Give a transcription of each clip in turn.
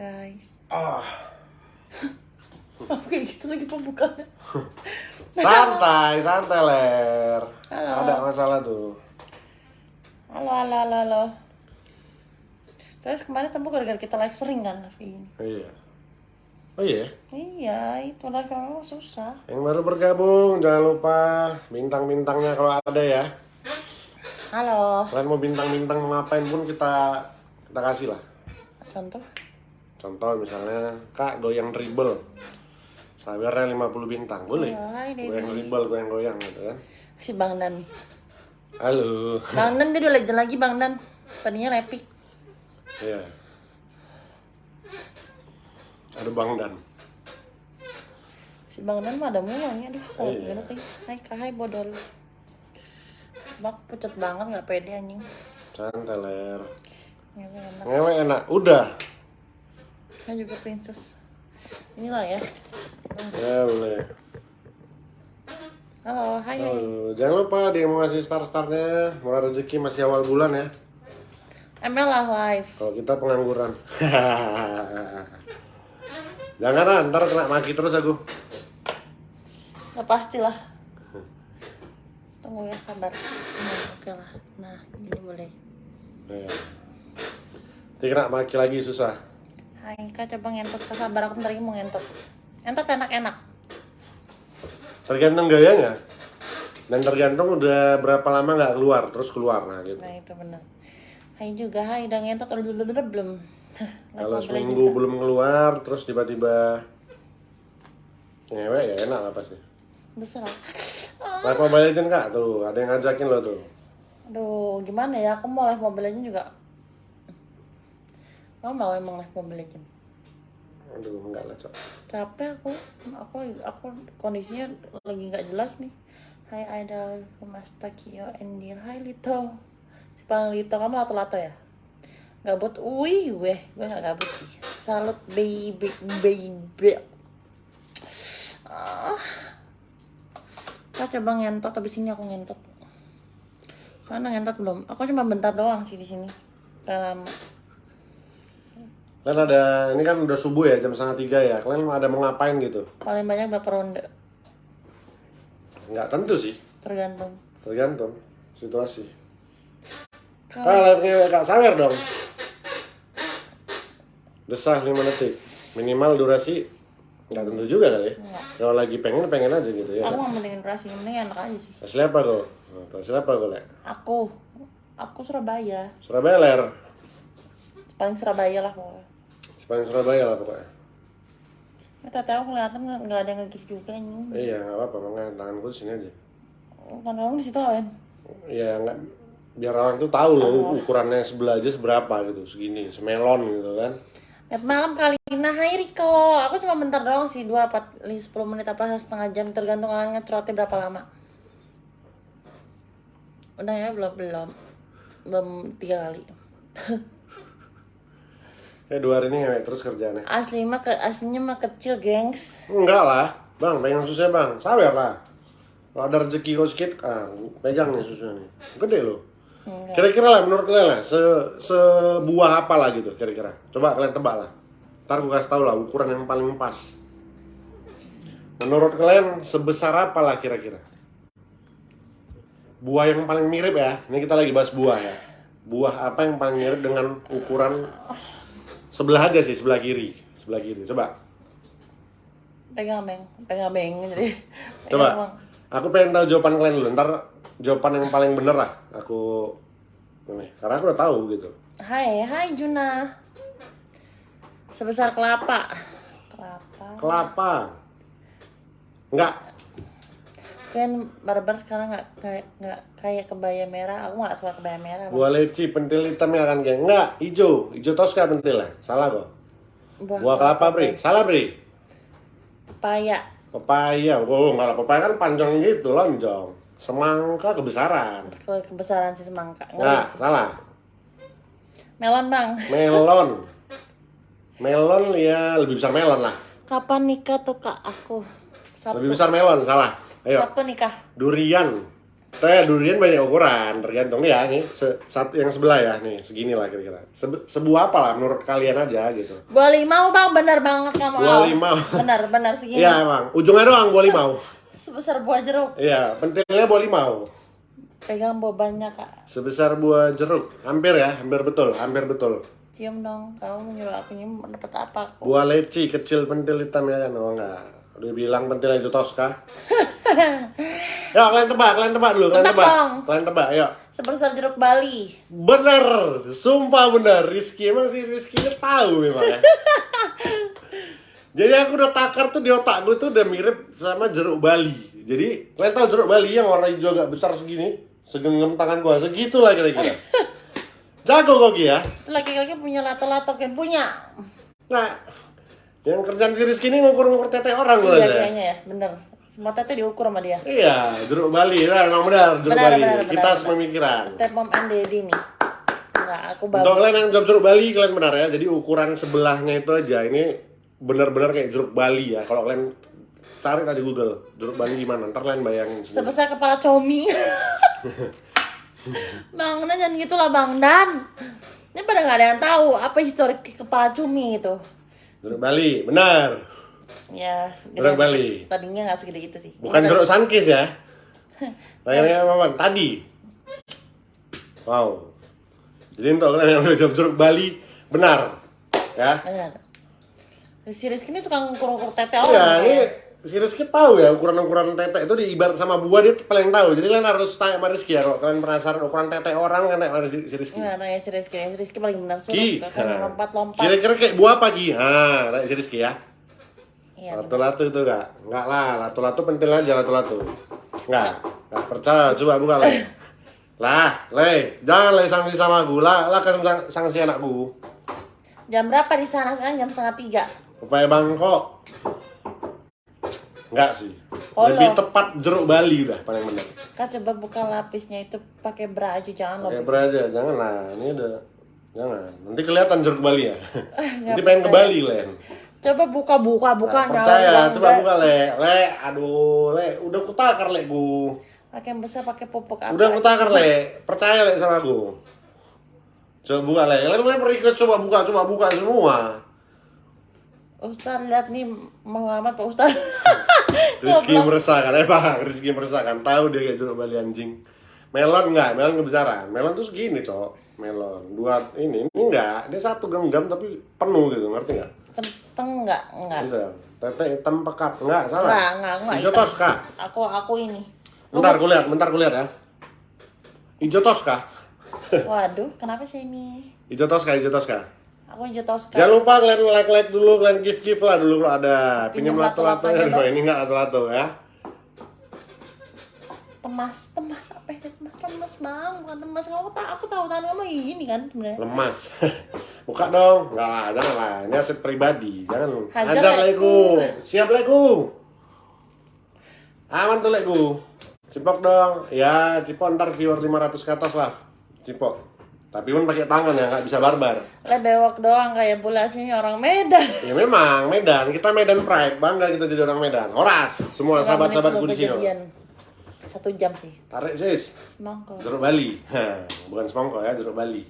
guys. Ah, kayak gitu lagi pembukaannya? santai, santai ler. Halo. Ada masalah tuh. Halo, halo, halo, halo. Terus kemarin tempuh gara-gara kita live sering kan hari ini. Iya. Oh iya. Iya, itu live memang susah. Yang baru bergabung jangan lupa bintang-bintangnya kalau ada ya. Halo. Kalian mau bintang-bintang ngapain pun kita kita kasih lah. Contoh? Contoh misalnya Kak goyang dribble. Sawernya 50 bintang, boleh? Oh. Goyang dribble, goyang-goyang gitu kan. Si Bang Dan. Halo. Bang Dan dia udah legend lagi Bang Dan. Tadinya epic. Iya. Ada Bang Dan. Si Bang Dan mah ada mulanya deh. Kalau Iya. gimana teh? Hai kak, hai bodol. Bak pucet banget nggak pede anjing. Santai ler. Ngewe enak. Ngewe enak. Udah. Saya juga princess. Inilah ya. Ya boleh. Halo, hai. Oh, jangan lupa dia mau ngasih star-starnya. Murah rezeki masih awal bulan ya. ML lah live. Kalau kita pengangguran. Jangan ah, ntar kena maki terus aku. Ya pastilah. Tunggu ya sabar. Nah, oke lah. Nah, ini boleh. Ya. Nanti kena maki lagi susah. Hai kak coba ngentot Kak, sabar aku bentar lagi mau ngentot. Ngentot enak-enak. Tergantung gayanya. Dan tergantung udah berapa lama nggak keluar, terus keluar nah gitu. Nah itu benar. Hai juga, hai udah ngentot udah belum Kalau seminggu Legends. belum keluar, terus tiba-tiba ngewe ya enak lah pasti. Besar Live Mobile Legends kak tuh, ada yang ngajakin lo tuh. Aduh, gimana ya? Aku mau live Mobile Legends juga. Kamu mau emang live Mobile Legends? Aduh enggak lah cok. Capek aku. Aku aku kondisinya lagi nggak jelas nih. Hai idol, Mas Takio, Endil, Hai Lito. Si paling Lito, kamu lato-lato ya? Gabut, wih gue, gue gak gabut sih. Salut baby, baby. Ah. Kita coba ngentot, habis ini aku ngentot. Karena ngentot belum. Aku cuma bentar doang sih di sini. Gak lama. Kalian ada, ini kan udah subuh ya, jam setengah tiga ya. Kalian ada mau ngapain gitu? Paling banyak berapa ronde? Nggak tentu sih, Tergantung. tergantung situasi. Kalau Kak, live-nya Kak Sawer dong. Desah 5 detik. Minimal durasi nggak tentu juga kali ya. Kalau lagi pengen, pengen aja gitu ya. aku nggak pentingin durasi, yang penting enak aja sih. Asli apa kok? Asli apa kok, Le? Aku, aku Surabaya. Surabaya ler. Paling Surabaya lah pokoknya. Sepanjang Surabaya lah pokoknya. Ya, tadi aku kelihatan nggak ada yang nge-gift juga ini. Iya, nggak apa-apa. Makanya tanganku di sini aja. Kan kamu di situ kan? Iya, nggak biar orang tuh tahu loh ukurannya sebelah aja seberapa gitu, segini, semelon gitu kan. Lihat malam kali nah hai Riko Aku cuma bentar doang sih 2, 4, 10 menit apa setengah jam Tergantung kalian ngecrotnya berapa lama Udah ya belum belum Belum tiga kali Ya dua hari ini ngewek terus kerjaannya. Asli mah ke, aslinya mah kecil gengs Enggak lah, bang, pegang susunya bang, sawer lah. Kalau ada rezeki kau sedikit, ah, pegang nih susunya nih, gede loh. Enggak Kira-kira lah, menurut kalian lah, se sebuah apa lah gitu kira-kira. Coba kalian tebak lah. Ntar gue kasih tau lah ukuran yang paling pas. Menurut kalian sebesar apa lah kira-kira? Buah yang paling mirip ya, ini kita lagi bahas buah ya. Buah apa yang paling mirip dengan ukuran sebelah aja sih, sebelah kiri. Sebelah kiri, coba. Pegang beng Pegang beng jadi Coba. Bang. Aku pengen tahu jawaban kalian dulu. Ntar jawaban yang paling bener lah. Aku ini. Karena aku udah tahu gitu. Hai, hai Juna Sebesar kelapa Kelapa Kelapa. Enggak. Kan barbar sekarang nggak kayak nggak kayak kebaya merah aku nggak suka kebaya merah. Buah leci, pentil hitam ya kan geng. Enggak, hijau. Hijau toska pentil lah. Salah kok. Buah kelapa, Bri. Salah, Bri. pepaya Pepaya. Oh, enggak lah. Pepaya kan panjang gitu, lonjong. Semangka kebesaran. kebesaran sih semangka nggak salah. melon bang Melon. Melon ya lebih besar melon lah. kapan nikah tuh kak aku sabtu Lebih besar melon, salah. Ayo. sabtu nikah Durian. Tapi durian banyak ukuran, tergantung ya nih. Se satu yang sebelah ya nih, segini lah kira-kira. Sebe- sebuah apa lah menurut kalian aja gitu. Buah limau bang, bener banget kamu. Buah Al. limau. Bener, bener segini. Iya emang, ujungnya doang buah limau. Sebesar buah jeruk. Iya, pentilnya buah limau. Pegang buah banyak kak. Sebesar buah jeruk, hampir ya, hampir betul, hampir betul. Cium dong, kamu nyuruh aku nyium dapat apa? kok? Buah leci kecil pentil hitam ya kan? Oh enggak. Udah bilang pentilnya itu Tosca. Yuk kalian tebak, kalian tebak dulu, kalian Tebak dong. Kalian tebak, yuk. Sebesar jeruk Bali. Bener, sumpah bener. Rizky emang sih Rizky tahu memang ya. Jadi aku udah takar tuh di otak gue tuh udah mirip sama jeruk Bali. Jadi kalian tahu jeruk Bali yang warna hijau agak besar segini, segenggam tangan gua, segitulah kira-kira. Jago Gogi ya. Itu laki-laki punya lato-lato kan punya. Nah, yang kerjaan si Rizky ini ngukur-ngukur tete orang gue Iya kayaknya ya, bener. Semua tete diukur sama dia. Iya, jeruk Bali, nah, emang benar jeruk Benar, Bali. benar, Kita benar, pemikiran. Step mom and daddy nih. Enggak, aku Untuk bawa. kalian yang jawab jeruk Bali, kalian benar ya. Jadi ukuran sebelahnya itu aja. Ini benar-benar kayak jeruk Bali ya. Kalau kalian cari tadi Google jeruk Bali gimana, ntar kalian bayangin sendiri. Sebesar kepala comi. bang Dan jangan gitulah Bang Dan. Ini pada nggak ada yang tahu apa histori kepala cumi itu. Jeruk Bali, benar. Ya, Jeruk Bali. Tadinya nggak segede itu sih. Bukan jeruk sankis ya. Tanya apa? Tadi. Wow. Jadi untuk kalian yang udah jawab jeruk Bali, benar. Ya. Benar. Si Rizky ini suka ngukur-ngukur tete Iya, orang. ini ya. Si Rizky tahu ya ukuran-ukuran tete itu diibarat sama buah dia paling tahu. Jadi kalian harus tanya sama Rizky ya. Kalau kalian penasaran ukuran tete orang kan tanya sama si Rizky. Enggak, nanya si Rizky. Si Rizky paling benar nah, lompat-lompat. kira-kira kayak buah apa Ki? Ah, tanya si Rizky ya. Iya. Lato-lato itu enggak? Enggak lah, lato-lato pentil aja lato-lato. Enggak, enggak percaya, coba buka le. Lah, le, jangan le sanksi sama aku, lah, lah sang- sanksi anakku. Jam berapa di sana sekarang? Jam setengah tiga. Upaya Bangkok. Enggak sih. Oh, Lebih lo. tepat jeruk Bali udah paling benar. Kak coba buka lapisnya itu pakai bra aja jangan lo. Pakai bra aja, jangan lah. Ini udah jangan. Nanti kelihatan jeruk Bali ya. nggak Nanti pengen ke. Bali, Len. Coba buka buka buka Nah, percaya, jangan- coba buka, Le. Le, aduh, Le, udah kutakar, Le, gu. Pakai yang besar pakai pupuk apa? Udah kutakar, Le. Percaya, Le, sama aku. Coba buka, Le. Kalian pergi ke coba buka, coba buka semua. Ustaz lihat nih Muhammad Pak Ustaz. Rizky meresahkan, eh bang, Rizky meresahkan. Tahu dia kayak jeruk Bali anjing. Melon enggak, melon kebesaran. Melon tuh segini, cok. Melon. Dua, ini, ini enggak. Dia satu genggam tapi penuh gitu, ngerti enggak? Kenteng enggak? Enggak. Bentar. Tete hitam pekat. Enggak, salah. Enggak, enggak, enggak Hijau hitam. toska. Aku aku ini. Bentar, aku lihat, bentar aku lihat ya. Hijau toska. Waduh, kenapa sih ini? Hijau toska, hijau toska. Aku hijau toska. Jangan lupa kalian like-like dulu, kalian give-give lah dulu kalau ada. Pinjam lato-lato ya. dong. Ini enggak lato-lato ya. Temas, temas apa ya? Temas, temas bang, bukan temas. Kamu tak, aku tahu tangan kamu gini kan sebenarnya. Lemas. Buka dong. Enggak lah, jangan lah. Ini aset pribadi. Jangan. Hajar, Hajar. Leku. Siap Leku. Aman tuh Leku. Cipok dong. Ya, cipok ntar viewer 500 ke atas lah. Cipok. Tapi pun pakai tangan ya, nggak bisa barbar. Le bewok doang kayak bola sini orang Medan. Ya memang Medan, kita Medan Pride, bangga kita jadi orang Medan. Horas, semua sahabat-sahabatku di sini. Satu jam sih. Tarik sis, Semangkuk. jeruk Bali. Hah, bukan semongko ya, jeruk Bali.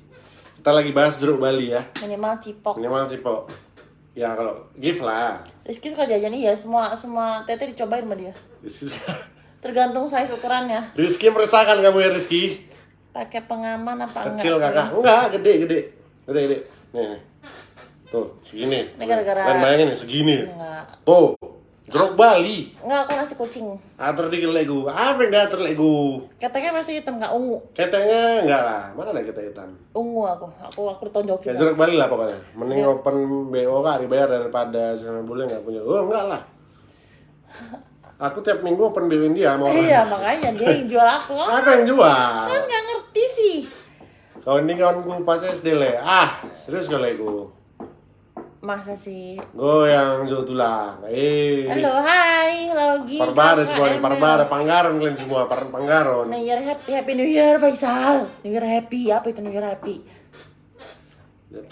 Kita lagi bahas jeruk Bali ya. Minimal cipok. Minimal cipok. Ya kalau gift lah. Rizky suka jajan iya, semua semua tete dicobain sama dia. Tergantung size ukurannya. Rizky meresahkan kamu ya Rizky. Pakai pengaman apa Kecil enggak? kakak. Enggak, gede, gede. Gede, gede. Nih. Tuh, segini. Ini gara-gara- Kalian bayangin nih, segini. Enggak. Tuh, jeruk Bali. Enggak, aku nasi kucing. Atur dikit legu. Apa yang diatur legu? Keteknya masih hitam, enggak ungu. Keteknya enggak lah. Mana ada ketek hitam? Ungu aku. Aku aku ditonjokin. Ya jeruk Bali lah pokoknya. Mending open BO kak dibayar daripada sama bule nggak punya. Oh enggak lah. Aku tiap minggu open dia mau. Iya, makanya dia yang jual aku. Apa yang jual? Kan nggak ngerti sih. Kau ini kawanku pas SD le. Ah, serius kali gue. Masa sih? Gue yang jual tulang. Eh. Halo, hai, lagi. Parbara semua nih, parbara, panggaron kalian semua, par panggaron. New Year happy, happy New Year Faisal. New Year happy, apa itu New Year happy?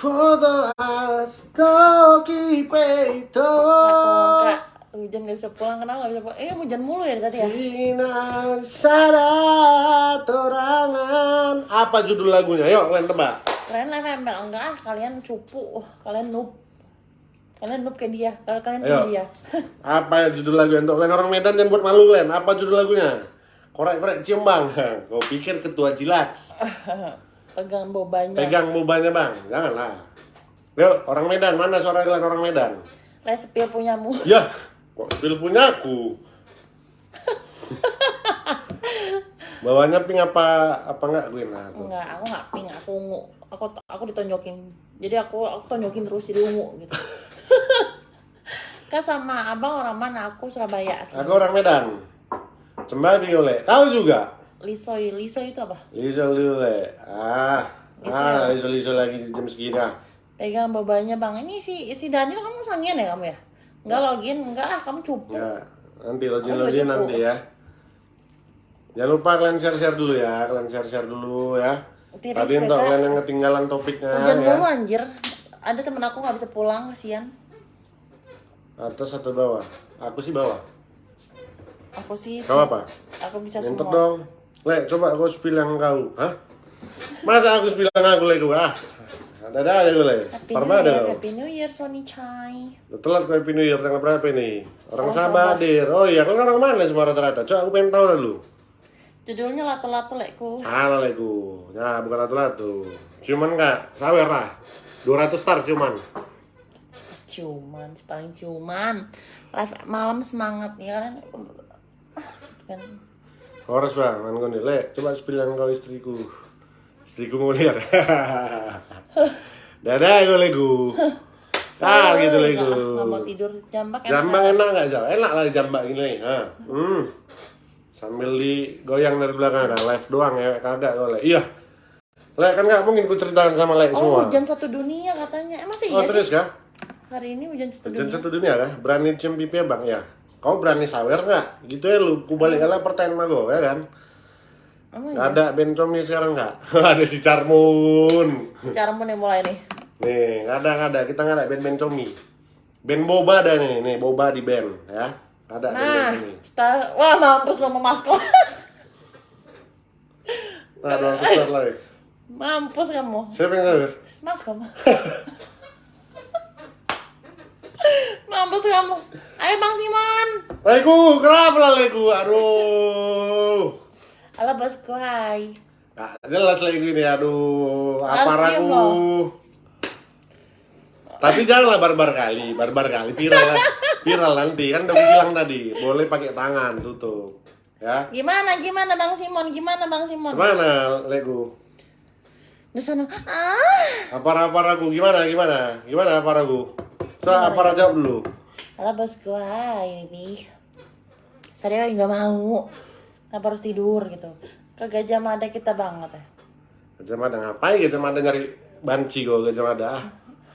Foto as toki peito. Aku enggak hujan nggak bisa pulang kenapa nggak bisa pulang eh hujan mulu ya tadi ya Ina sada torangan. Apa judul lagunya? Yuk, kalian tebak. kalian FML enggak ah kalian cupu kalian noob kalian noob kayak dia kalau kalian kayak dia Apa judul lagu untuk kalian orang Medan yang buat malu kalian? Apa judul lagunya? Korek-korek cium bang. Kau pikir ketua jilaks. pegang bobanya Pegang bobanya bang. Janganlah. Yuk, orang Medan. Mana suara kalian orang Medan? les spill punyamu Ya, kok spill punya aku. Bawanya pink apa apa enggak gue nah tuh. enggak aku nggak pink aku ungu aku aku ditonjokin jadi aku aku tonjokin terus jadi ungu gitu kan sama abang orang mana aku Surabaya Aku orang Medan. Cembadi oleh. Kau juga. lisoy lisoy itu apa Liso lule. Ah. Liso. Ah, liso liso lagi jam segini. ah. pegang bobanya bang ini si si Daniel kamu sangian ya kamu ya enggak login enggak ah kamu cupu Ya, nanti login juga login nanti ya. Jangan lupa kalian share share dulu ya, kalian share share dulu ya. Tadi untuk kalian yang ketinggalan topiknya hujan ya. mulu anjir ada temen aku nggak bisa pulang kasihan Atas atau bawah? Aku sih bawah. aku sih Kau apa? aku bisa Entot semua dong. Le, coba aku spill yang kau. Hah? Masa aku spill yang aku gua? Ah. Ada aja gue Parma New ada. Happy New Year Sony Chai. Udah Telat kau Happy New Year tanggal berapa ini? Orang Oh, Sabadir. Oh iya, kalian orang mana semua rata-rata? Coba aku pengen tahu dulu. Judulnya lato-lato lekku. Salah legu. Ya, bukan latu-latu. Cuman enggak, sawer lah. 200 star cuman. Ciuman, paling ciuman. Live malam semangat ya kan. Ah, kan. Horas bang, kan gue coba spill yang kau istriku. Istriku mau lihat. Dadah gue legu. Ah gitu legu. Nggak mau tidur jambak enak. Jambak enak nggak jauh? Enak lah jambak gini nih. Ha. Hmm. Sambil digoyang dari belakang ada live doang ya kagak le. Iya. Le kan nggak mungkin ku ceritain sama le Oh, semua. hujan satu dunia katanya. Emang sih Oh iya sih? terus kah? Hari ini hujan satu Hujan dunia. satu dunia kah? Berani cium pipi ya bang ya? Kau berani sawer nggak? Gitu ya lu, ku balik lah pertanyaan sama gue ya kan? Emang Nggak ada Ben Comi sekarang nggak? ada si Carmun. cara mau nih mulai nih. Nih, nggak ada nggak ada. Kita nggak ada Ben Ben Comi. Ben Boba ada nih, nih Boba di band ya. Ada Nah, Comi. star. Wah, mampus lo sama masker. Nah, dua besar lagi. mampus kamu. Siapa yang sawer? Mas kamu. mampus kamu. Ayo Bang Simon. Leku, kenapa lah Leku? Aduh. Halo bosku, hai. Nggak jelas lagi ini, aduh. Apa ragu? Tapi janganlah barbar kali, barbar kali viral lah. Viral nanti kan udah bilang tadi, boleh pakai tangan tutup. Ya. Gimana, gimana Bang Simon? Gimana Bang Simon? Ke mana Leku? Di sana. Ah. Apa apa ragu? Gimana gimana? Gimana apa ragu? Coba apa jawab dulu. Halo bosku, hai baby. Serius nggak mau. Kenapa harus tidur gitu? Ke Gajah Mada kita banget ya. Gajah Mada ngapain Gajah Mada nyari banci kok Gajah Mada? Ah.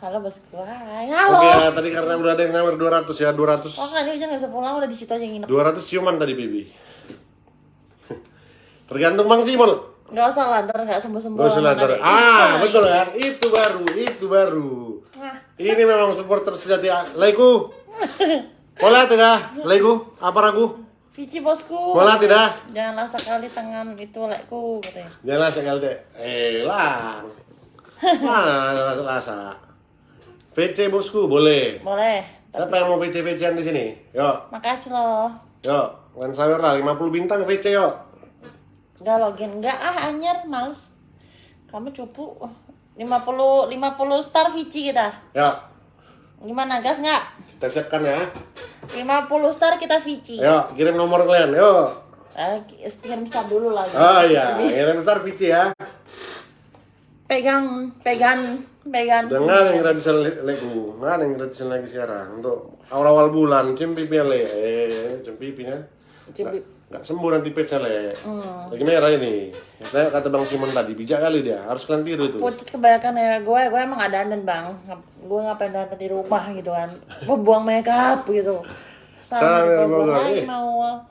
Halo bosku, hai. Oke Halo. ya, tadi karena udah ada yang nyamar 200 ya, 200 Oh kan ini hujan nggak bisa pulang udah di situ aja nginep. 200 ciuman tadi Bibi. Tergantung Bang Simon. Nggak usah lah, ntar nggak sembuh sembuh. Gak usah lah, ntar- Ah, betul kan? Itu baru, itu baru. Nah, Ini memang supporter sejati. Leku. Mola tidak? Leku, apa ragu? Vici bosku. Mola tidak? Janganlah sekali tangan itu lekku katanya. Jangan sekali deh. Eh, lang. Mana lasa-lasa? VC bosku, boleh. Boleh. Siapa yang mau VC-VC-an di sini? Yuk, Makasih loh. yuk. Kalian sawer lah, 50 bintang VC yuk. Nggak login, nggak ah anyer, males. Kamu cupu. 50 50 star Vici kita. Yuk, Gimana gas nggak? Kita siapkan ya. 50 star kita Vici. Yuk, kirim nomor kalian, yuk. Eh, kirim star dulu lagi. Oh iya, kirim besar VC ya. Pegang, pegang, pegang. Ada yang gratisan legu, nggak ada yang gratisan lagi sekarang. Untuk awal-awal bulan, cium pipi le, eh, cium pipinya. Coba. Nggak sembuh nanti pecah le. Lagi merah ini. Katanya kata Bang Simon tadi, bijak kali dia. Harus kalian tiru itu. Pucet kebanyakan ya gue, gue emang gak dandan bang Gue ngapain dandan di rumah gitu kan Gue buang makeup gitu Sama Bogor, lagi eh. mau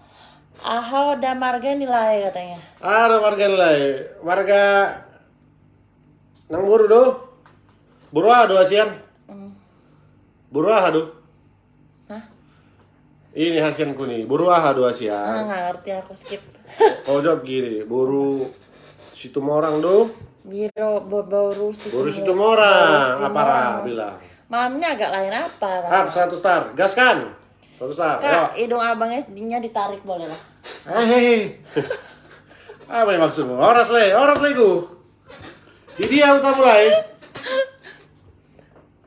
Ahau dan marga nilai katanya Ada warga nilai, warga nang buru do, buru do asian, Hmm. buru ah do, Hah? Ini hasianku nih, buru aha dua Ah, siang. nggak ngerti aku skip. Kau jawab gini, buru situ orang do, Biro baru situ. buru situ orang, Baru apa. Ra bilang. Malamnya agak lain apa Up rasa? satu star, gaskan. Satu star. Kak, hidung abangnya dinya ditarik boleh lah. Hehehe. Apa yang maksudmu? Oras le, oras le ku. Di dia udah mulai.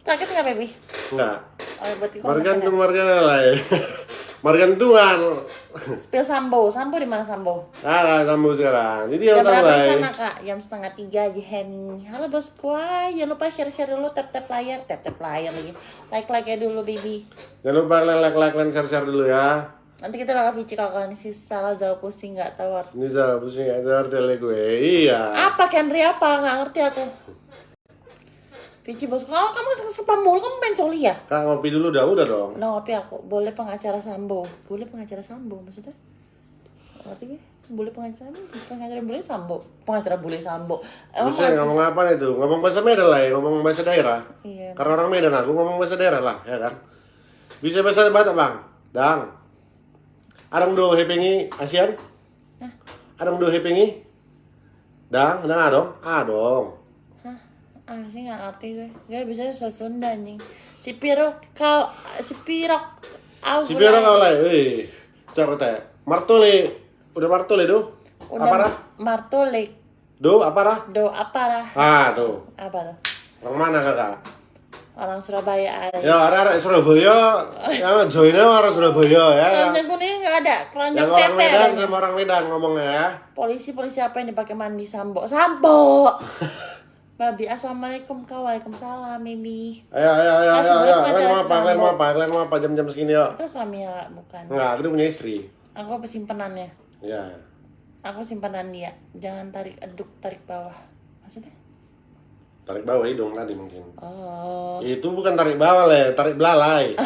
Sakit nggak, baby? Enggak. Oh, berarti kau Margantung margana le. Margantungan. Spill sambo, sambo di mana sambo? Ada sambung sekarang. Di dia Jam udah berapa di sana kak? Jam setengah tiga aja Henny. Halo bosku, ay, jangan lupa share share dulu tap tap layar, tap tap layar lagi. Like like ya dulu baby. Jangan lupa kalian like like kalian share share dulu ya. Nanti kita bakal Vici kalau kalian sih salah jauh pusing nggak tahu. Ini saya pusing aja artinya gue. Iya. Apa Kendri apa? Nggak ngerti aku. Vici bosku, kamu kamu sepam mulu, kamu pencoli ya? Kak ngopi dulu dah, udah dong. Udah ngopi aku, boleh pengacara sambo. Boleh pengacara sambo maksudnya? Ngerti? Boleh pengacara pengacara boleh sambo. Pengacara boleh sambo. Emang Buset ngomong apa itu? Ngomong bahasa Medan lah ya, ngomong bahasa daerah. Iya. Karena orang Medan aku ngomong bahasa daerah lah, ya kan? Bisa bahasa Batak bang? Dang. Arang do hepengi ASEAN? Arang do hepengi? Dang, dang adong? Adong. Ah sih nggak ngerti gue. Gue bisa bahasa Sunda anjing. Si Piro kau si Piro au Si Piero kau lah, wih. Coba tanya. Martole, udah Martole do? udah Apa rah? martole Do, apa rah? do apa lah Ah, tuh. apa tuh Orang mana kakak? orang Surabaya ada Ya, arah-arah Surabaya, yang joinnya orang Surabaya ya. Keranjang kuning nggak ada keranjang yang orang Medan sama orang Medan ngomongnya ya. polisi polisi apa yang dipakai mandi sambo sambo babi assalamualaikum kau waalaikumsalam mimi Ayo, ayo, ayo, ayo, Kalian mau apa? Kalian mau apa? Kalian mau apa jam-jam segini yuk? itu suaminya Kak, bukan Enggak, aku punya istri. aku apa simpenannya Ya. aku simpanan dia jangan tarik aduk tarik bawah maksudnya Tarik bawah hidung tadi mungkin. oh Itu bukan tarik bawah le, tarik belalai.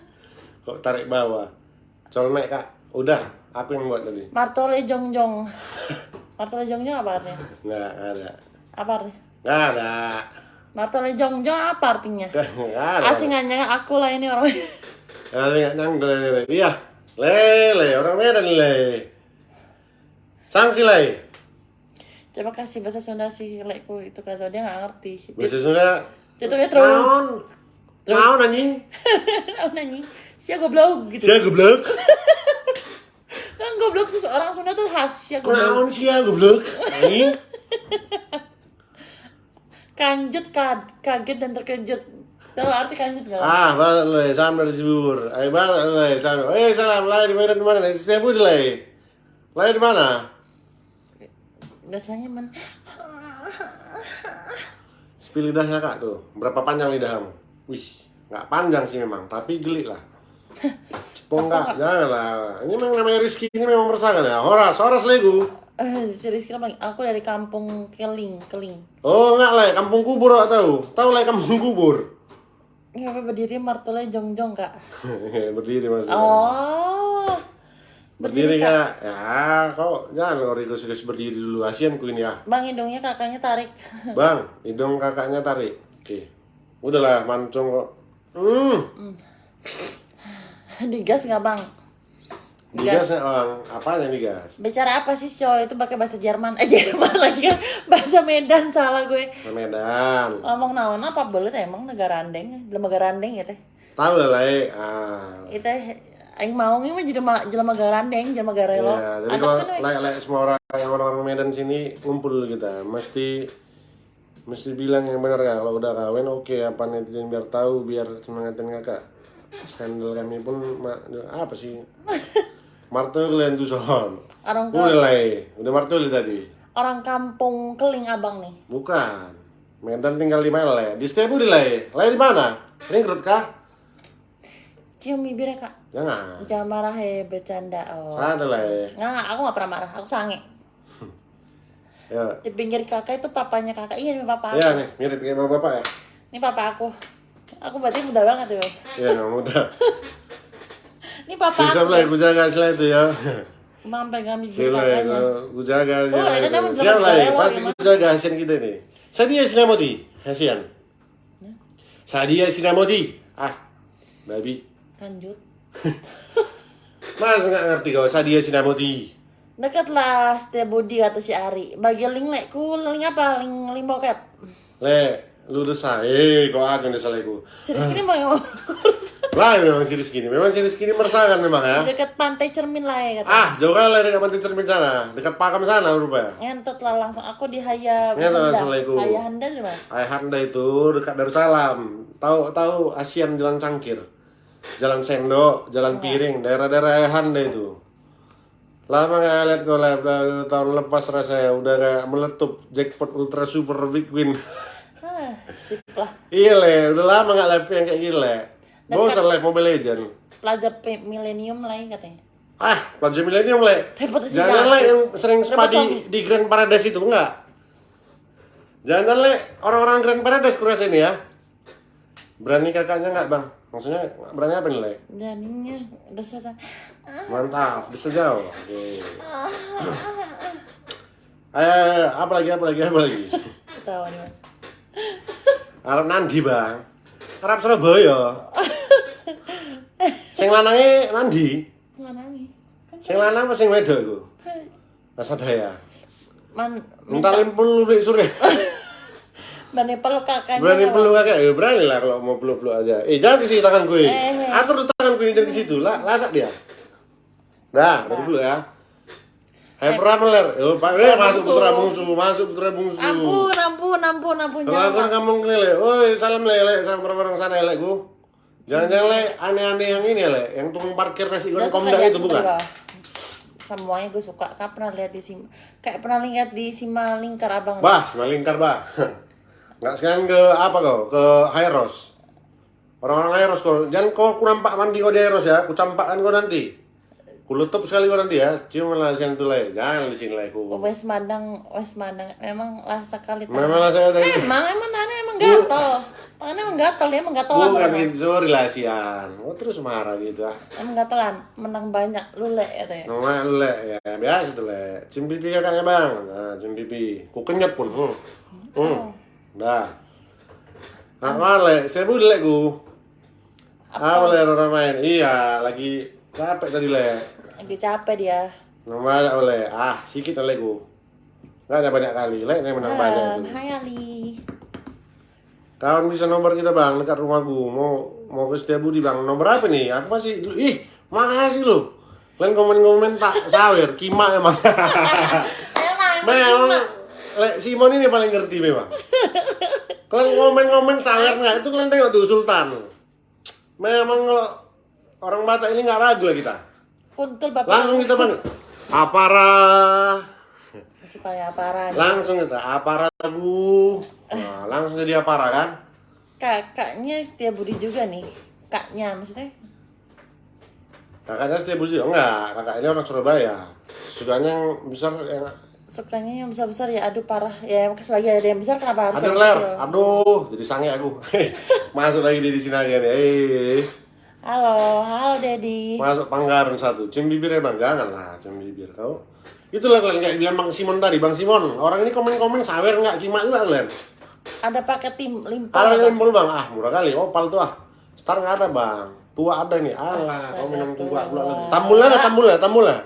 Kok tarik bawah? Colmek kak, udah. Aku yang buat tadi. martole jongjong martole jongjong apa artinya Nggak ada. apa artinya Nggak ada. martole jongjong apa artinya Nggak ada. asingannya aku lah ini orang Ya, nggak nyangkut ini. Iya. Le, le, orang Medan le. Sanksi le. coba kasih bahasa Sunda sih lekku itu kasih dia nggak ngerti sudah. dia tuh ya terus Naon? Naon anjing? oh nanya sia goblok gitu Sia goblok. kan goblok tuh orang Sunda tuh khas sia goblok Naon sia goblok? Anjing. kanjut ka- kaget dan terkejut tahu arti kanjut nggak Ah, balik le, salam dari Cibubur. Ayo le, salam. Eh, salam, lahir di Medan di mana? Di Setiap Budi le. Lahir di mana? biasanya men Spill lidahnya kak tuh. Berapa panjang lidahmu? Wih, nggak panjang sih memang, tapi geli lah. Cepong kak, jangan lah. Ini memang namanya Rizky ini memang meresahkan ya. Horas, horas legu. Eh si Rizky bilang aku dari kampung Keling Keling Oh enggak lah, kampung kubur gak tahu. Tahu lah kampung kubur. nggak apa berdiri martole jongjong kak Berdiri maksudnya. oh Berdiri kak. Ya, kau jangan kau rikus-rikus berdiri dulu. Kasian ku ini ya. bang hidungnya kakaknya tarik Bang, hidung kakaknya tarik. Oke. Udahlah, mancung kok. Hmm. digas nggak bang Digas ya, Bang. Apanya digas? bicara apa sih show itu pakai bahasa Jerman eh Jerman lagi kan bahasa Medan salah gue Ke Medan. ngomong naon apa boleh teh emang negara andeng lembaga randeng ya teh Tahu lah lah. Ah. itu aing mau mah jadi ma- jelema garandeng jelema garelo Ya, jadi Anak kalau like, like semua orang yang orang-orang Medan sini kumpul kita, mesti mesti bilang yang benar ya kalau udah kawin oke apa netizen biar tahu biar semangatin kakak skandal kami pun apa sih martel kalian tuh son orang udah lah eh. udah martel tadi. Orang kampung keling abang nih. Bukan. Medan tinggal di lah di setiap udah lah eh. lah di mana? Ringkrut kah? Cium bibirnya kak. Jangan. Jangan marah he bercanda. Oh. Santai lah eh. nggak aku nggak pernah marah. Aku sange. Ya. Di pinggir kakak itu papanya kakak. Iya ini papa aku. Ya nih. Mirip kayak bapak ya? Ini papa aku. Aku berarti muda banget ya ya nggak mudah ini lah, gue jaga sila itu ya. Bang pegang bibir Sila ya, jaga Oh, ada Siap lah ya, pasti kita nih. Sadia Sinamoti, Hasian. Sadia Sinamoti. Ah, babi. lanjut Mas nggak ngerti kau, Sadia Sinamoti. Dekat lah setiap body kata si Ari. Bagi link lek ku link apa? Link link bokep. Le, lu desa, eh kau akan desa leku. Si Rizky ini mau. Lah memang si Rizky ini, memang si Rizky ini meresahkan memang ya. Dekat pantai cermin lah ya kata. Ah, jauh kali dekat pantai cermin sana, dekat pakam sana rupanya. Ngentot lah langsung aku di Haya Ngentot Handa. langsung leku. Haya Handa di mana? Ayahanda itu dekat Darussalam. Tahu tahu ASEAN Jalan Cangkir. Jalan Sendok, Jalan Piring, daerah-daerah Ayahanda itu. Lama nggak lihat kau live tahun lepas rasanya udah kayak meletup jackpot ultra super big win. Sip lah. iya le, udah lama nggak live yang kayak gini le. Bosan live Mobile Legend. Plaza P- Millennium lah ya katanya. Ah, Plaza Millennium le. Jangan jahat. le yang sering spa di, di Grand Paradise itu enggak. Jangan le orang-orang Grand Paradise kurasa ini ya. Berani kakaknya nggak bang? Maksudnya berani apa nih le? Udah selesai. Mantap, bisa jauh. Ayo, ayo, apa lagi, apa lagi, apa lagi? Ketawa nih. Arab Nandi bang. Arab Surabaya. Sing lanange Nandi. Mana nih? Kan Sing lanang apa sing wedok iku? Nasadaya. man Minta limpul lu sore. Berani peluk kakaknya. Berani peluk kakak, ya berani lah kalau mau peluk-peluk aja. Eh jangan di sini tangan gue. Eh. Atur tangan gue dari situ lah, lasak dia. Dah, dari dulu ya. Hai pernah meler, yo pak, eh, masuk putra bungsu, masuk putra bungsu. Ampun, ampun, ampun, ampun. Orang kampung kelele, oi salam lele sama orang-orang sana lele gue. Jangan-jangan le aneh-aneh yang ini le, yang tukang parkir nasi goreng komda itu bukan? Semuanya gue suka. Kak pernah lihat di sim, kayak pernah lihat di Simalingkar abang. Bah, semalingkar bah. Nggak sekarang ke apa kau? Ke Hairos. Orang-orang Hairos kau. Jangan kau kurang pak mandi kau di Hairos ya. Ku campakan kau nanti. Ku letup sekali nanti ya. Cium lah siang le. Jangan di sini le ku. Wes Madang, Wes Madang, memang lah sekali. Memang lah tadi. Emang, emang tangannya emang gatel. Tangannya emang gatel, dia emang gatelan. Bukan gitu, sorry lah sian. Oh terus marah gitu ah. Emang gatelan, menang banyak, lule ya tanya. Nama lu le ya biasa tuh le. Cium pipi kakaknya bang. Nah cium pipi. Ku kenyot pun. Hmm. Hmm. Dah. Nah, mana le? Setiap bulan le ku. Apa le orang main? Iya, lagi capek tadi le. Lagi capek dia. Nama oleh ah sikit oleh ku. Nggak ada banyak kali, le ini menang banyak itu. hai Ali. Kawan bisa nomor kita bang dekat rumahku. Mau mau ke Setiabudi bang. Nomor apa nih? Aku masih ih makasih lo. Kalian komen-komen tak sawer, kima emang. memang le Simon ini paling ngerti memang. Kalian komen-komen sawer nggak itu kalian tengok tuh Sultan. Memang kalau orang Batak ini nggak ragu lah kita. Kuntul bapak. Langsung kita bang. Apara. Masih paling aparan. Langsung kita apara bu. Nah, langsung jadi apara kan? Kakaknya Setia Budi juga nih. Kaknya maksudnya. Kakaknya setiap bulan enggak, kakak ini orang Surabaya. Sukanya yang besar yang Sukanya yang besar-besar ya aduh parah. Ya selagi ada yang besar kenapa harus Aduh yang kecil? aduh, jadi sange aku. Masuk lagi di sini aja nih. Halo, halo Dedi. masuk panggaran satu. Cium bibir ya bang, jangan lah cium bibir kau. Itulah kalian kayak bilang Bang Simon tadi, Bang Simon. Orang ini komen-komen sawer nggak kima juga kalian. Ada paket tim limpah. Ada limpul bang, ah murah kali. Opal tuh ah. Star nggak ada bang. Tua ada nih. Alah, kau minum tua pula. lagi. Tambulnya ada, tambulnya, tambulnya.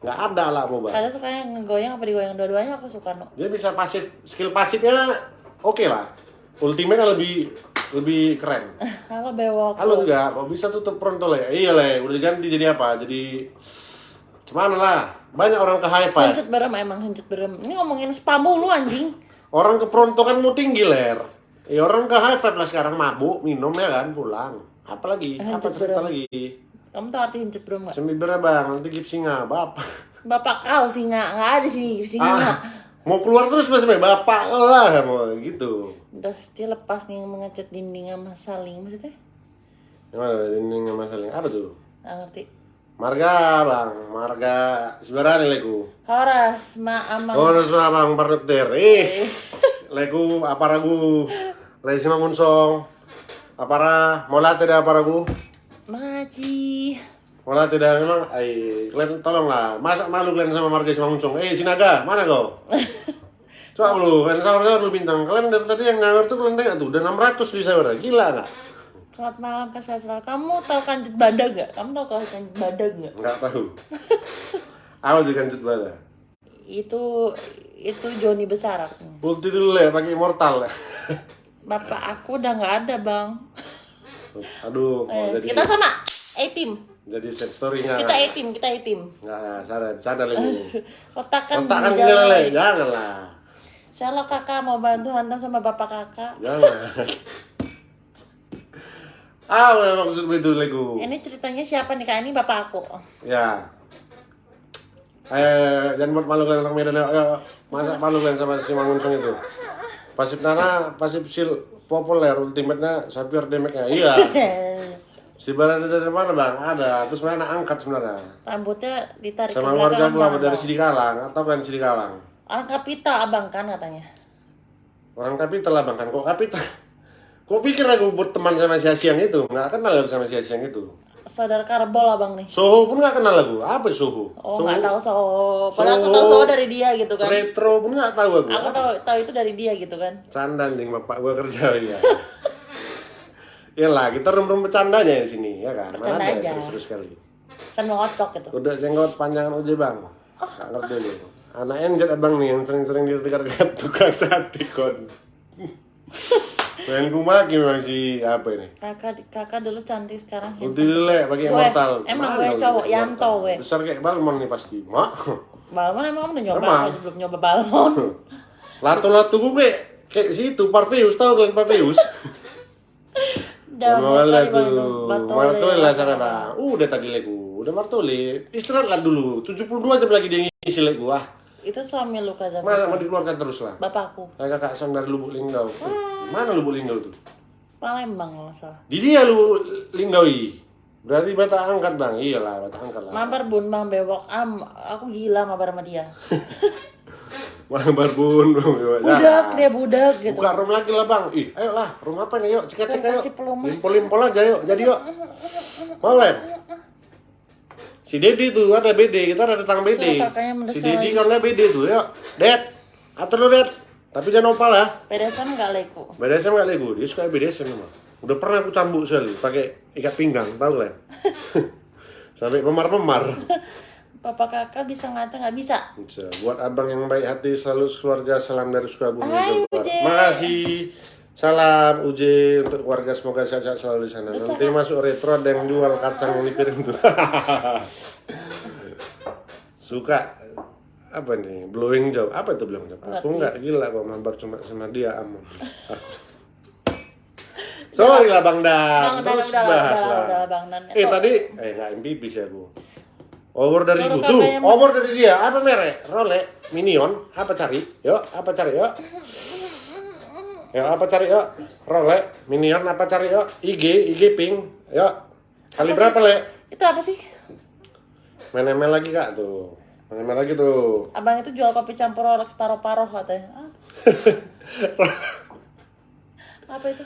Nggak ada lah mau bang. Kadang suka yang ngegoyang apa digoyang dua-duanya aku suka no. Dia bisa pasif, skill pasifnya oke lah. Ultimate lebih lebih keren. Halo bewok. Halo juga, kok bisa tutup frontal ya? Iya le, udah diganti jadi apa? Jadi cuman lah, banyak orang ke high five. Huncut berem emang huncut berem. Ini ngomongin spa mulu anjing. Orang ke frontal kan mau tinggi ler. Ya orang ke high five lah sekarang mabuk, minum ya kan, pulang. Apalagi, apa cerita berem. lagi? Kamu tahu arti huncut berem gak? Sembilan bang, nanti gipsinga, bapak. Bapak kau sih nggak nggak ada sih sih Ah, nggak. mau keluar terus mas bapak lah, mau gitu. Dia lepas nih mengecat dinding sama saling maksudnya? Gimana ini nggak masalah? Apa tuh? Nggak ngerti. Marga bang, marga sebenarnya leku. Horas ma amang. Oh, terus bang parter. Eh, leku apa ragu? Lesi mangunsong. Apara, mola tidak apa ragu? Maji. Mola tidak memang. Ay, kalian tolonglah. Masa malu kalian sama marga Simangunsong? Eh, Sinaga, mana kau? Coba lu, kalian sahur-sahur lu bintang. Kalian dari tadi yang ngawur tuh kalian tengok tuh, udah 600 di sahur. Gila nggak? Selamat malam Kak selalu. Kamu tahu kanjut badak gak? Kamu tahu kalau kanjut badak gak? Nggak tahu. Apa tuh kancut bala? Itu itu Joni besar aku. Ulti dulu ya, pakai immortal ya. Bapak aku udah nggak ada bang. Aduh, Eh, jadi kita sama A team. jadi set story-nya. Kita A team, kita A team. Nggak, sadar, sadar lagi. Letakkan jalan. lele, janganlah. Saya kakak mau bantu hantam sama bapak kakak. Jangan. Ah, maksud itu Lego. Ini ceritanya siapa nih kak? Ini bapak aku. Ya. Eh, jangan buat malu kalian orang Medan ya. Ayo, masa malu kalian sama si Manguncung itu. Pasif Nana, pasif sil populer, ultimate-nya Sapir Demek-nya. Iya. Si Barada dari mana bang? Ada. Terus mana angkat sebenarnya. Rambutnya ditarik Sama ke warga gua dari. Sidikalang. Atau kan Sidikalang? Orang kapita abang kan katanya. Orang kapital lah bang kan. Kok kapital? Kok pikir aku buat teman sama si Asiang itu? Nggak kenal aku sama si Asiang itu. Saudara karbol abang nih. Soho pun nggak kenal aku. Apa Soho? Oh Soho nggak tahu so. Padahal aku Soho. tahu so dari dia gitu kan. retro pun nggak tahu aku. Aku tahu tahu itu dari dia gitu kan. Canda nih bapak gua kerja ya. Iyalah, kita rum-rum bercandanya di sini, ya kan? Bercanda Mana ada aja. serius sekali. Kan ngocok gitu. Udah jenggot panjangan uje bang. Nggak ngerti dulu. Anak enjet abang nih yang sering-sering di dekat-dekat tukang sate kon. Ku maki memang si apa ini? Kakak kakak dulu cantik sekarang Ulti handsome. dulu pakai Gue, immortal. emang gue cowok, pakai Yanto gue. Besar kayak Balmon nih pasti. Mak. Balmon emang kamu udah nyoba Emang. apa belum nyoba balmon? Lato-lato gue kayak kayak situ Parfeus tahu kalian Parfeus? Udah tuh, Bartole, Martole lah sana bang. Udah tadi legu, udah Martole. Istirahat lah dulu, 72 jam lagi dia ngisi legu. Ah, Itu suami lu Kak Zafir. masa mau dikeluarkan terus lah. Bapakku. Kayak kakak Sam dari Lubuk Linggau. Eh, Mana Lubuk Linggau tuh? Palembang kalau salah. Di dia Lubuk Linggawi. Berarti bata angkat bang, iyalah bata angkat lah. Mabar bun bang bewok am, aku gila mabar sama dia. Bang Barbun, bang. Budak dia budak gitu. Buka room lagi lah bang. Ih, ayo lah, room apa nih yuk, cek cek ayo. kasih pelumas. Limpol-limpol aja yuk, jadi yuk. Mau Len? Si Dedi tuh ada BD, kita ada datang BD. Si Dedi kan BD tuh, yuk. Ded, atur lu Ded. Tapi jangan opal ya. PDSM nggak leku. BDSM gak lego, dia suka BDSM memang. Udah pernah aku cambuk sekali, pakai ikat pinggang, tahu kan? Sampai memar-memar. Bapak kakak bisa ngaca nggak bisa? Bisa. Buat abang yang baik hati selalu keluarga salam dari Sukabumi. Makasih. Salam Uje untuk keluarga semoga sehat-sehat selalu di sana. Nanti masuk retro ada yang jual kacang di piring tuh. Suka apa nih blowing job apa itu blowing job aku nggak gila kok mabar cuma sama dia aman aku sorry lah bang Dan Bang Dan, terus udah bahas lah, Bang Dan. eh Itu- tadi eh nggak MPP sih aku Over dari Suruh ibu tuh, yang over dari dia. Apa merek? Rolex, Minion. Apa cari? Yuk, apa cari? Yuk. Yuk, apa cari? Yuk. Rolex, Minion. Apa cari? Yuk. IG, IG pink. Yuk. Kali Apa berapa, sih? Le? Itu apa sih? Main ML lagi, Kak, tuh. Main ML lagi, tuh. Abang itu jual kopi campur Rolex paro-paro katanya. Ah. apa itu?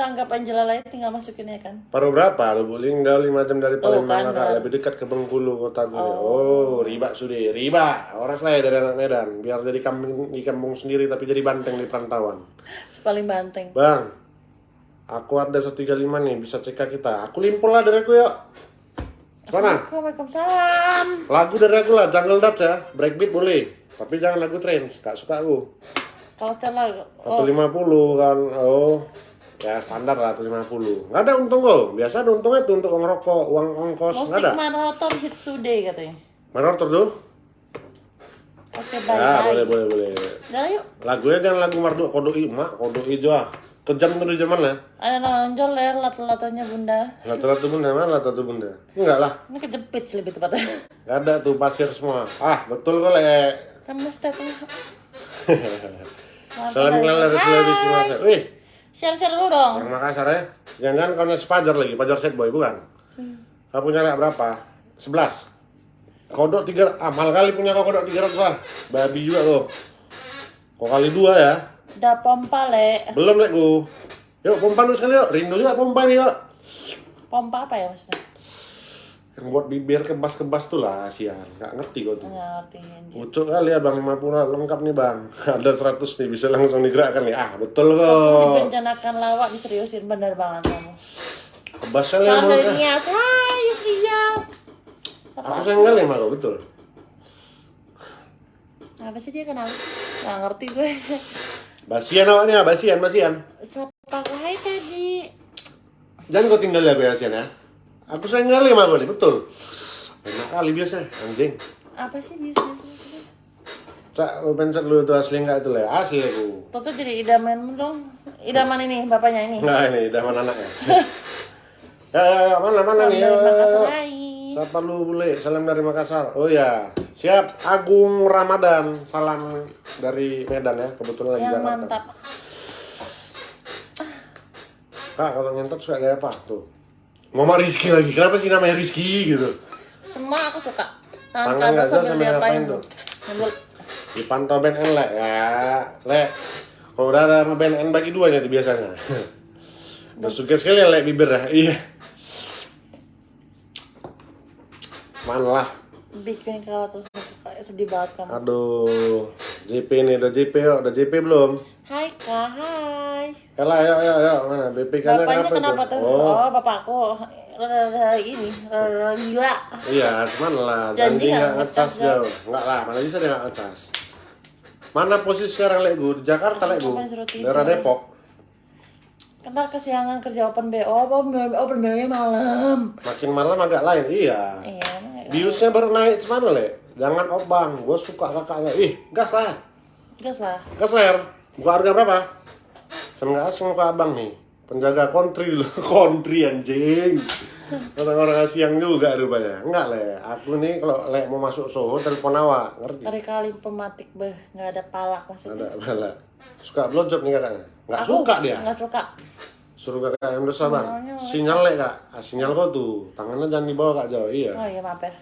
Angela lain tinggal masukin ya kan? Paruh berapa? Lubuk Linggau 5 jam dari Palembang, kan, Kak. kan. Lebih dekat ke Bengkulu, kota gue. Oh, riba sudah. Riba. Orang lah dari anak Medan. Biar jadi kampung, di kampung sendiri, tapi jadi banteng di perantauan. Sepaling banteng. Bang, aku ada 135 nih, bisa cek ke kita. Aku limpul lah dari aku yuk. Mana? Assalamualaikum, Waalaikumsalam. Lagu dari aku lah, Jungle Dance ya. Breakbeat boleh. Tapi jangan lagu trance, gak suka aku. Kalau Stella, oh, 150 kan, oh. Ya standar lah 150. Gak ada untung kok. Biasa ada untungnya tuh untuk uang rokok, uang ongkos, musik gak ada. Manotor Hitsude katanya. Order tuh? Oke, bye Ya, bye. boleh, boleh, boleh. Udah yuk. Lagunya jangan lagu Mardu Kodoi, mak, Kodoi aja. Kejam tuh di zaman lah. Ada nonjol ya lato-latonya bunda. Lato-lato bunda, mana lato-lato bunda? Enggak lah. Ini kejepit sih lebih tepatnya. Gak ada tuh pasir semua. Ah, betul kok le. Remes teteh. Salam kenal dari Makassar. Wih, Share-share dulu dong. orang Makassar ya. Jangan-jangan kau si Fajar lagi, Fajar set boy, bukan? Kau punya anak berapa? 11. Kodok tiga, ah mahal kali punya kau kodok 300 lah. Babi juga kau. Kau kali dua ya. Udah pompa le. Belum lek ku. Yuk pompa dulu sekali yuk. Rindu juga pompa nih yuk. Pompa apa ya maksudnya? Yang buat bibir kebas-kebas tuh lah, sian. Nggak ngerti kau tuh. nggak ngerti. Pucuk kali ya bang, 50 lengkap nih bang. Ada 100 nih, bisa langsung digerakkan nih. Ah, betul kok. direncanakan lawak diseriusin bener banget kamu Kebas kali emang. dari Nias hai Rizal Aku sayang kali sama kau, betul. apa sih dia kenal nggak ngerti gue Basian awaknya, basian, basian. siapa hai tadi Jangan kau tinggal ya gue Asian ya. Aku sayang kali sama kau nih, betul. Enak kali biasa, anjing. apa sih bius Cak, lu pencet lu itu asli enggak itu lah, asli aku. Toto jadi idaman dong idaman ini bapaknya ini Enggak ini, udah mana anaknya. ya, ya, ya, mana, mana nih? Dari Yuk, Makassar yuk. hai Siapa lu boleh? Salam dari Makassar. Oh ya, siap. Agung Ramadan, salam dari Medan ya. Kebetulan lagi yang Jakarta. mantap Kak, kalau ngentot suka kayak apa tuh? Ngomong Rizky lagi. Kenapa sih namanya Rizky gitu? semua aku suka Tangan tangan kanan sambil diapain ngapain tuh? Sambil Dipantau BNN lah ya. Le, kalau udah ada sama BNN bagi dua tuh biasanya. Suka sekali ya, le bibir ya. Iya. Mana lah. bikin kalah terus sedih banget kamu Aduh, JP nih, udah JP yuk, udah JP belum? hai kak hai Yalah, yuk, yuk, yuk, mana BPK-nya kenapa, kenapa tuh? Oh, oh bapakku rada ini rada gila iya, cuman lah, Janji nggak nggak ngecas jauh. Enggak lah, mana bisa dia nggak ngecas. Mana posisi sekarang Legu? Di Jakarta disuruh tidur? Daerah Depok. Kentar kesiangan kerja open BO, open BO nya malam. Makin malam agak lain, iya. Iya, ya. Biusnya baru naik cuman le. Jangan obang, gue suka kakaknya. Ih, gas lah, gas lah. gas ler. Buka harga berapa? Saya nggak asing muka abang nih. Penjaga kontri dulu, kontri anjing. Orang-orang Asiang juga rupanya. Enggak le, aku nih kalau le mau masuk Soho telepon awak, ngerti? Kali-kali pematik beh, nggak ada palak maksudnya. Ada bala. Suka blowjob nih kakaknya? Nggak Aku suka dia. Nggak suka. Suruh kakak yang dosa bang. Sinyal le kak. Ah, sinyal kau tuh. Tangannya jangan dibawa kak jauh. Iya. Oh iya maaf ya.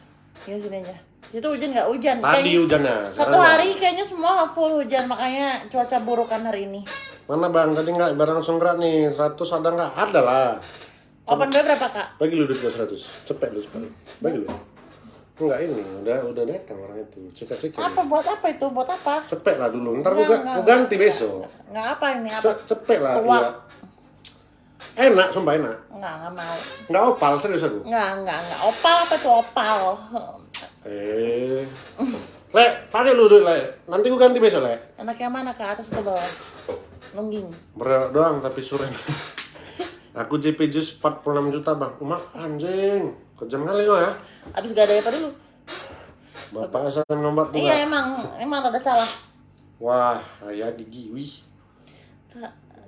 Ini sini aja. Itu hujan nggak hujan? Tadi hujannya. Satu hari kayaknya semua full hujan makanya cuaca buruk kan hari ini. Mana bang? Tadi nggak barang gerak nih. 100 ada nggak? Ada lah. Open BO berapa kak? Bagi lu duit gua 100. Cepet lu cepet. Bagi lu. Enggak ini, udah udah datang orang itu. Cek-cek. Apa buat apa itu? Buat apa? Cepet lah dulu. Ntar gua, gua ganti besok. Nggak apa ini apa? Ce- cepet lah. Iya. Enak, sumpah enak. Nggak nggak mau. Nggak opal, serius aku. Nggak nggak nggak. Opal apa tuh opal? Eh. Le, pakai lu duit le. Nanti gua ganti besok le. Enak yang mana ke atas atau bawah? Lungging. Bereok doang tapi suren. Aku JP Jus 46 juta bang. Umak anjing. Kejam kali kau ya. Abis gak ada apa dulu? Bapak asal nomor tuh. Iya emang emang ada salah. Wah, ayah gigi. Wih.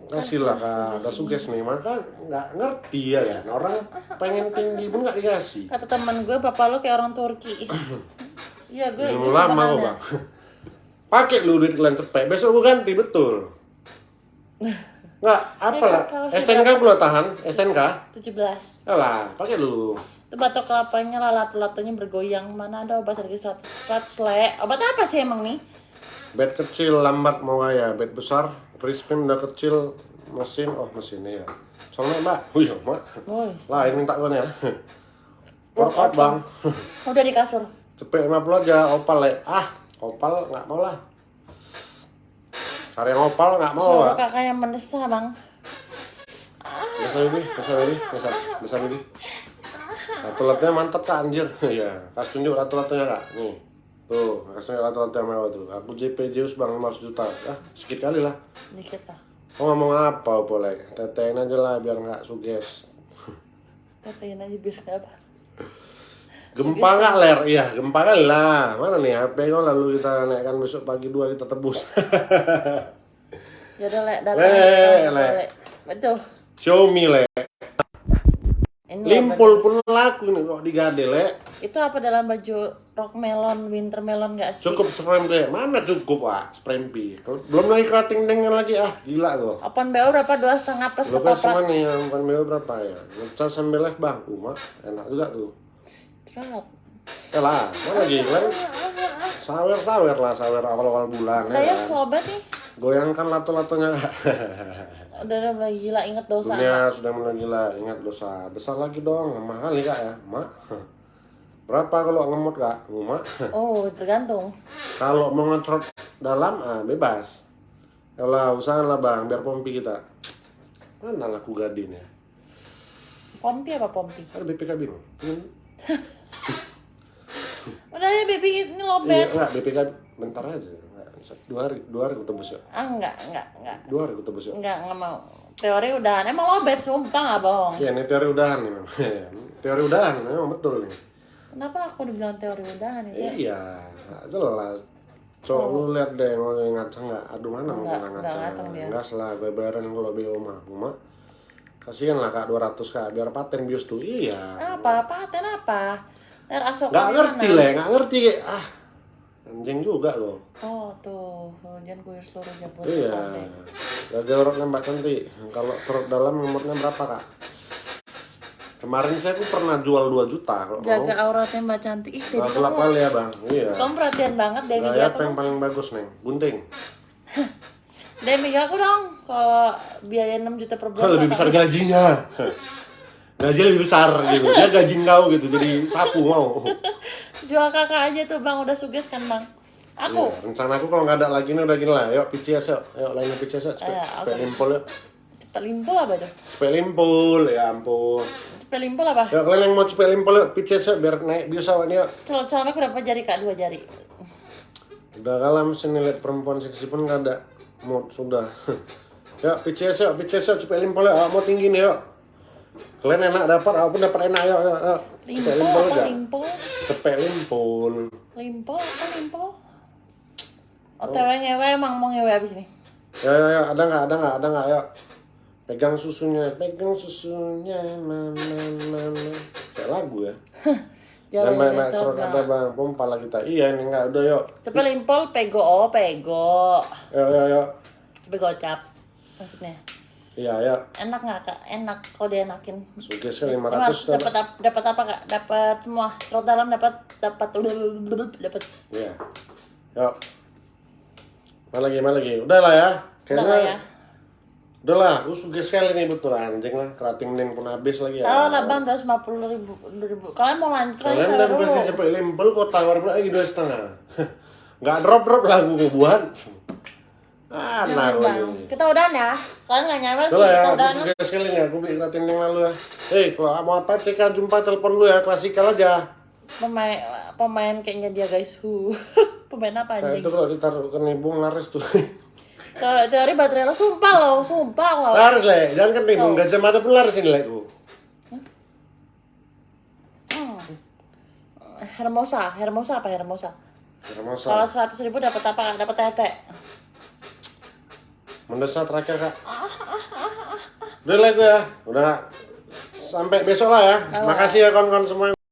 Kasih lah kak. Ada suges nih. Maka nggak ngerti ya kan. Orang pengen tinggi pun nggak dikasih. Kata teman gue, bapak lo kayak orang Turki. Iya gue. Gue lama kok bang. Pakai lu duit kalian cepet. Besok gua ganti betul. Nggak, apa lah. kan kalau STNK belum tahan. STNK. 17 Alah, pakai dulu. Itu batok kelapanya lah lato-latonya bergoyang. Mana ada obat harga 100 100 le. Obat apa sih emang nih? Bed kecil lambat mau kaya, bed besar, crispin udah kecil, mesin, oh mesinnya ya. Soalnya mbak, wih mak, Woi, lah ini minta gue ya. Workout bang, udah di kasur. cepet 50 aja, opal le. Ah, opal nggak mau lah. Cari yang opal nggak mau Suara kakak yang mendesah bang. Besar ini, besar ini, besar, besar ini. Lato-latonya mantap kak anjir. Iya, kasih tunjuk lato-latonya kak. Nih, tuh, kasih tunjuk lato-lato yang mewah tuh. Aku JP Zeus bang 500 juta. Ah, sedikit kali lah. Dikit lah. Kau ngomong apa boleh? Tetein aja lah biar nggak suges. Tetein aja biar gak apa. Gempa nggak ler? Iya, gempa kali lah. Mana nih HP kau lalu kita naikkan besok pagi dua kita tebus. Ya udah le, datang. Le, datang, le. le. Betul. Xiaomi le. Ini Limpul pun laku nih kok digade le. Itu apa dalam baju rok melon, winter melon gak sih? Cukup sprempi. Mana cukup ah sprempi? Kalau- Belum lagi kerating dengan lagi ah gila kok. Open BO berapa? Dua setengah plus Lu kan ketoprak. semua nih yang bukan BO berapa ya? Ngecas sambil live bang, Uma enak juga tuh. Trot. Eh lah, mana lagi kan? Sawer sawer lah, sawer awal awal bulan Udah ya ya, kan? obat nih. Goyangkan lato-latonya Udah mulai gila inget dosa. Dunia sudah mulai gila, ingat dosa. Besar lagi dong, mahal kali kak ya, mak. Berapa kalau ngemut kak? Nguma. Oh, tergantung. kalau mau ngetrot dalam, ah, bebas. Kalau usahalah bang, biar pompi kita. Mana laku gadin ya? Pompi apa pompi? Ada BPKB loh. Udah ya baby ini Iya, enggak BPKB. Bentar aja. Dua hari, dua hari aku tebus ya. Ah, enggak, enggak, enggak. Dua hari aku tebus ya. Enggak, enggak mau. Teori udah, emang lobet sumpah nggak bohong. Iya, ini teori udahan nih memang. teori udahan, memang betul nih. Kenapa aku dibilang teori udahan ya? Iya, nggak jelas. Cok, lu lihat deh mau ngaceng nggak? Aduh mana mau kena enggak ngaceng? Enggak lah, bebaran kalau BO mah. Cuma kasihan lah kak 200 kak biar paten bius tuh. Iya. Apa? Paten apa? Ntar asok Nggak ke mana? ngerti lah, nggak ngerti kayak ah anjing juga loh. Oh tuh, hujan guyur seluruh jemput. Iya. Dari orang nembak cantik. Kalau terus dalam nomornya berapa kak? Kemarin saya tuh pernah jual 2 juta kalau mau. Jaga auratnya mbak cantik. Ih, jadi Gelap kamu, kali ya bang. Iya. kamu perhatian banget Demi Gaya apa yang paling bagus neng? Gunting. Demi aku dong. Kalau biaya 6 juta per bulan. Lebih besar gajinya. Gaji lebih besar gitu. Dia gaji kau gitu. Jadi sapu mau. Jual kakak aja tuh bang, udah suges kan bang. Aku. Iya, rencana aku kalau nggak ada lagi nih udah gini lah. Yuk PCS yuk. Yuk lainnya PCS yuk. Cepet, Ayo, cepet limpul yuk. Cepet limpul apa tuh? Cepet limpul. Ya ampun. Cepet limpul apa? Yuk kalian yang mau cepet limpul yuk. PCS yuk biar naik bius awak nih yuk. Celok celoknya berapa jari kak? Dua jari. Udah kalah mesin lihat perempuan seksi pun nggak ada. Mood sudah. yuk PCS yuk. PCS yuk. Cepet limpul yuk. Mau tinggi nih yuk. Kalian enak dapat, aku pun dapat enak yuk. yuk, yuk. Cepet Limpul limpul apa? Cepet limpul. Limpul apa limpul? OTW ngewe emang mau ngewe abis ini. Ya, ya, ya, ada nggak, ada nggak, ada nggak, yuk. Pegang susunya, pegang susunya, mama, mama. Kayak lagu ya. Dan Jalan banyak jalan cerot ada bang, pompa lah kita. Iya, ini nggak, udah yuk. Cepet limpul pego oh pego. Yuk, yuk, yuk. Cepet gocap. Maksudnya. Iya, yuk. Enak nggak kak? Enak kalau dienakin. Suges ke lima ratus. dapat ap- dapat apa kak? Dapat semua. Cerot dalam dapat dapat dapat. Iya. Yuk. Mana lagi, mana lagi? Udah lah ya. Udah lah ya. Kayaknya. Udah lah, aku suges sekali nih betul anjing lah. Kerating neng pun habis lagi ya. Tahu lah bang, dua lima puluh ribu, ribu. Kalian mau lanjut lagi Kalian sama udah dulu. kasih cepet limpel, kok tawar lagi dua setengah. Nggak drop drop lagu gue buat. Ah, nah, bang. Kita udahan ya. Kalian nggak nyaman sih, Udah ya, kita aku udahan. suka sekali nih, aku beli keratin yang lalu ya. Hei, kalau mau apa cek jumpa telepon lu ya, klasikal aja. Pemain pemain kayaknya dia guys. Hu. pemain apa Nah, anjing? itu kalau ditaruh ke nibung laris tuh. Teori baterai lo sumpah loh, sumpah loh. laris le, jangan ke nibung, gajah mada pun laris ini le. Hmm. Hermosa, Hermosa apa Hermosa? Hermosa. Kalau seratus ribu dapat apa? Dapat tete. Mendesak terakhir kak. Udah lah gue ya, udah sampai besok lah ya. Makasih ya kawan-kawan semua yang